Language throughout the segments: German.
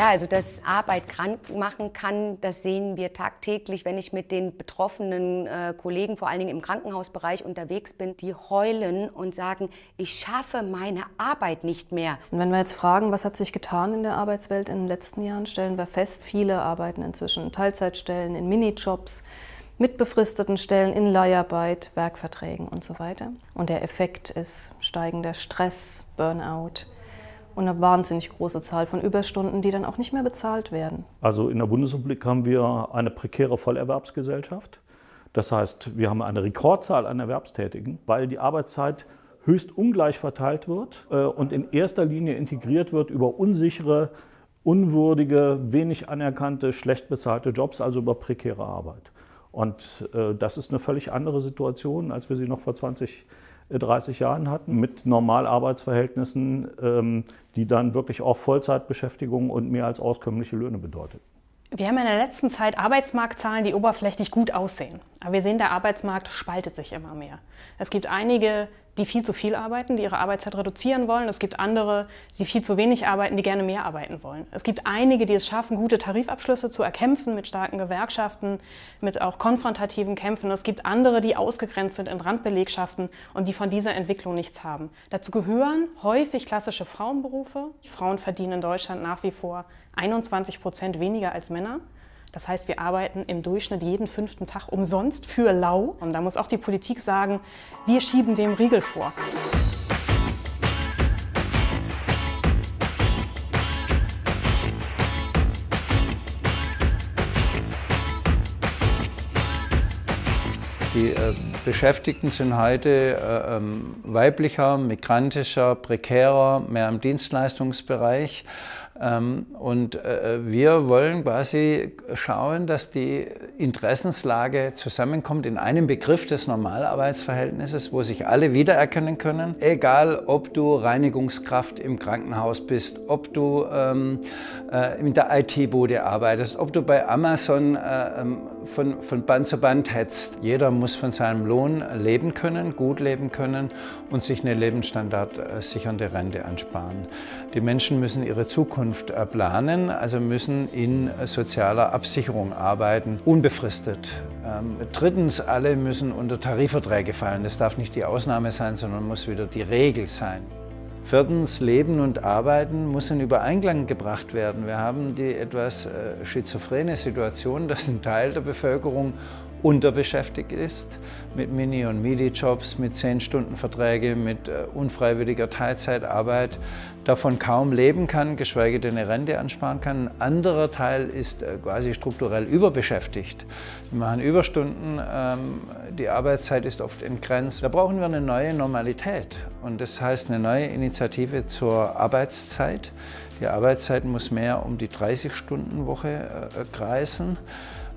Ja, also dass Arbeit krank machen kann, das sehen wir tagtäglich, wenn ich mit den betroffenen äh, Kollegen, vor allen Dingen im Krankenhausbereich unterwegs bin, die heulen und sagen, ich schaffe meine Arbeit nicht mehr. Und wenn wir jetzt fragen, was hat sich getan in der Arbeitswelt in den letzten Jahren, stellen wir fest, viele arbeiten inzwischen Teilzeitstellen, in Minijobs, mit befristeten Stellen in Leiharbeit, Werkverträgen und so weiter. Und der Effekt ist steigender Stress, Burnout, und eine wahnsinnig große Zahl von Überstunden, die dann auch nicht mehr bezahlt werden. Also in der Bundesrepublik haben wir eine prekäre Vollerwerbsgesellschaft. Das heißt, wir haben eine Rekordzahl an Erwerbstätigen, weil die Arbeitszeit höchst ungleich verteilt wird äh, und in erster Linie integriert wird über unsichere, unwürdige, wenig anerkannte, schlecht bezahlte Jobs, also über prekäre Arbeit. Und äh, das ist eine völlig andere Situation, als wir sie noch vor 20 Jahren 30 Jahren hatten, mit Normalarbeitsverhältnissen, ähm, die dann wirklich auch Vollzeitbeschäftigung und mehr als auskömmliche Löhne bedeutet. Wir haben in der letzten Zeit Arbeitsmarktzahlen, die oberflächlich gut aussehen. Aber wir sehen, der Arbeitsmarkt spaltet sich immer mehr. Es gibt einige, die viel zu viel arbeiten, die ihre Arbeitszeit reduzieren wollen. Es gibt andere, die viel zu wenig arbeiten, die gerne mehr arbeiten wollen. Es gibt einige, die es schaffen, gute Tarifabschlüsse zu erkämpfen mit starken Gewerkschaften, mit auch konfrontativen Kämpfen. Es gibt andere, die ausgegrenzt sind in Randbelegschaften und die von dieser Entwicklung nichts haben. Dazu gehören häufig klassische Frauenberufe. Frauen verdienen in Deutschland nach wie vor 21 Prozent weniger als Männer. Das heißt, wir arbeiten im Durchschnitt jeden fünften Tag umsonst für lau. Und da muss auch die Politik sagen, wir schieben dem Riegel vor. Die äh, Beschäftigten sind heute äh, ähm, weiblicher, migrantischer, prekärer, mehr im Dienstleistungsbereich. Ähm, und äh, wir wollen quasi schauen, dass die Interessenslage zusammenkommt in einem Begriff des Normalarbeitsverhältnisses, wo sich alle wiedererkennen können. Egal, ob du Reinigungskraft im Krankenhaus bist, ob du ähm, äh, in der IT-Bude arbeitest, ob du bei Amazon äh, ähm, von, von Band zu Band hetzt. Jeder muss von seinem Lohn leben können, gut leben können und sich eine lebensstandardsichernde Rente ansparen. Die Menschen müssen ihre Zukunft äh, planen, also müssen in sozialer Absicherung arbeiten, unbefristet. Ähm, drittens, alle müssen unter Tarifverträge fallen. Das darf nicht die Ausnahme sein, sondern muss wieder die Regel sein. Viertens, Leben und Arbeiten muss in Übereinklang gebracht werden. Wir haben die etwas äh, schizophrene Situation, dass ein Teil der Bevölkerung unterbeschäftigt ist, mit Mini- und Midi-Jobs, mit 10-Stunden-Verträge, mit äh, unfreiwilliger Teilzeitarbeit, davon kaum leben kann, geschweige denn eine Rente ansparen kann. Ein anderer Teil ist äh, quasi strukturell überbeschäftigt. Wir machen Überstunden, ähm, die Arbeitszeit ist oft entgrenzt. Da brauchen wir eine neue Normalität und das heißt eine neue Initiative zur Arbeitszeit. Die Arbeitszeit muss mehr um die 30-Stunden-Woche äh, kreisen.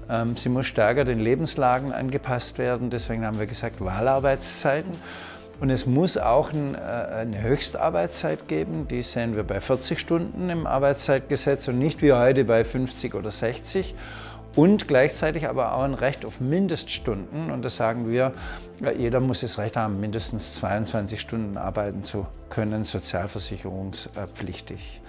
Ähm, sie muss stärker den Lebenslagen angepasst werden. Deswegen haben wir gesagt Wahlarbeitszeiten. Und es muss auch äh, eine Höchstarbeitszeit geben, die sehen wir bei 40 Stunden im Arbeitszeitgesetz und nicht wie heute bei 50 oder 60. Und gleichzeitig aber auch ein Recht auf Mindeststunden. Und das sagen wir, jeder muss das Recht haben, mindestens 22 Stunden arbeiten zu können, sozialversicherungspflichtig.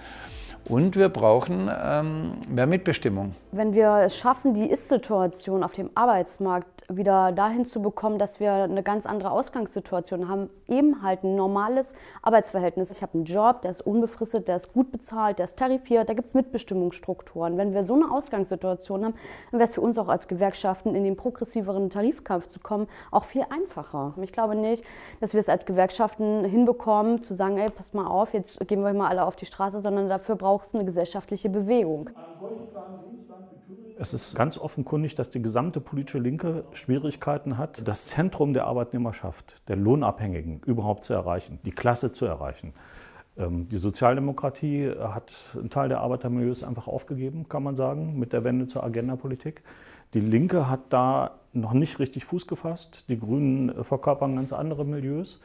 Und wir brauchen ähm, mehr Mitbestimmung. Wenn wir es schaffen, die Ist-Situation auf dem Arbeitsmarkt wieder dahin zu bekommen, dass wir eine ganz andere Ausgangssituation haben, eben halt ein normales Arbeitsverhältnis. Ich habe einen Job, der ist unbefristet, der ist gut bezahlt, der ist tarifiert, da gibt es Mitbestimmungsstrukturen. Wenn wir so eine Ausgangssituation haben, dann wäre es für uns auch als Gewerkschaften in den progressiveren Tarifkampf zu kommen, auch viel einfacher. Ich glaube nicht, dass wir es als Gewerkschaften hinbekommen, zu sagen, ey, passt mal auf, jetzt gehen wir mal alle auf die Straße, sondern dafür braucht es eine gesellschaftliche Bewegung. Es ist ganz offenkundig, dass die gesamte politische Linke Schwierigkeiten hat, das Zentrum der Arbeitnehmerschaft, der Lohnabhängigen überhaupt zu erreichen, die Klasse zu erreichen. Ähm, die Sozialdemokratie hat einen Teil der Arbeitermilieus einfach aufgegeben, kann man sagen, mit der Wende zur Agendapolitik. Die Linke hat da noch nicht richtig Fuß gefasst. Die Grünen verkörpern ganz andere Milieus.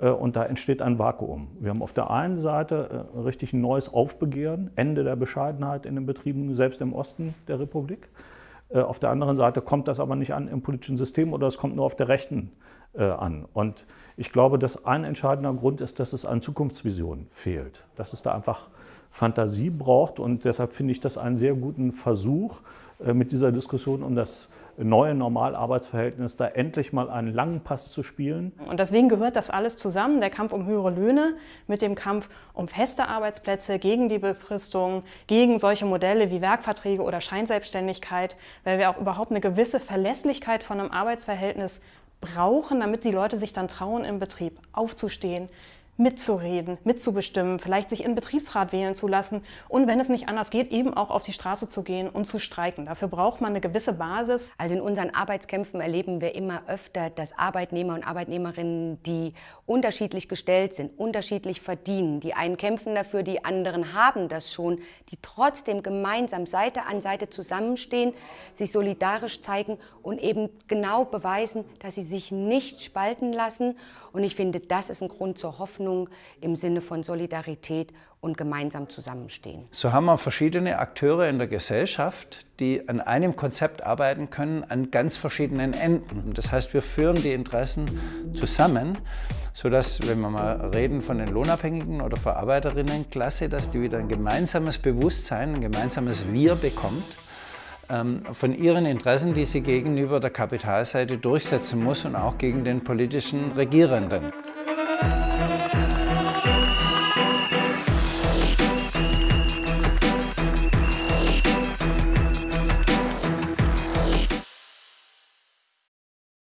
Äh, und da entsteht ein Vakuum. Wir haben auf der einen Seite äh, richtig ein neues Aufbegehren, Ende der Bescheidenheit in den Betrieben, selbst im Osten der Republik. Äh, auf der anderen Seite kommt das aber nicht an im politischen System oder es kommt nur auf der Rechten an. Und ich glaube, dass ein entscheidender Grund ist, dass es an Zukunftsvision fehlt. Dass es da einfach Fantasie braucht. Und deshalb finde ich das einen sehr guten Versuch mit dieser Diskussion um das neue Normalarbeitsverhältnis, da endlich mal einen langen Pass zu spielen. Und deswegen gehört das alles zusammen, der Kampf um höhere Löhne mit dem Kampf um feste Arbeitsplätze, gegen die Befristung, gegen solche Modelle wie Werkverträge oder Scheinselbstständigkeit, weil wir auch überhaupt eine gewisse Verlässlichkeit von einem Arbeitsverhältnis brauchen, damit die Leute sich dann trauen, im Betrieb aufzustehen, mitzureden, mitzubestimmen, vielleicht sich in Betriebsrat wählen zu lassen und wenn es nicht anders geht, eben auch auf die Straße zu gehen und zu streiken. Dafür braucht man eine gewisse Basis. Also in unseren Arbeitskämpfen erleben wir immer öfter, dass Arbeitnehmer und Arbeitnehmerinnen, die unterschiedlich gestellt sind, unterschiedlich verdienen, die einen kämpfen dafür, die anderen haben das schon, die trotzdem gemeinsam Seite an Seite zusammenstehen, sich solidarisch zeigen und eben genau beweisen, dass sie sich nicht spalten lassen. Und ich finde, das ist ein Grund zur Hoffnung Hoffnung im Sinne von Solidarität und gemeinsam zusammenstehen. So haben wir verschiedene Akteure in der Gesellschaft, die an einem Konzept arbeiten können, an ganz verschiedenen Enden. Das heißt, wir führen die Interessen zusammen, sodass, wenn wir mal reden von den Lohnabhängigen oder Verarbeiterinnenklasse, dass die wieder ein gemeinsames Bewusstsein, ein gemeinsames Wir bekommt ähm, von ihren Interessen, die sie gegenüber der Kapitalseite durchsetzen muss und auch gegen den politischen Regierenden.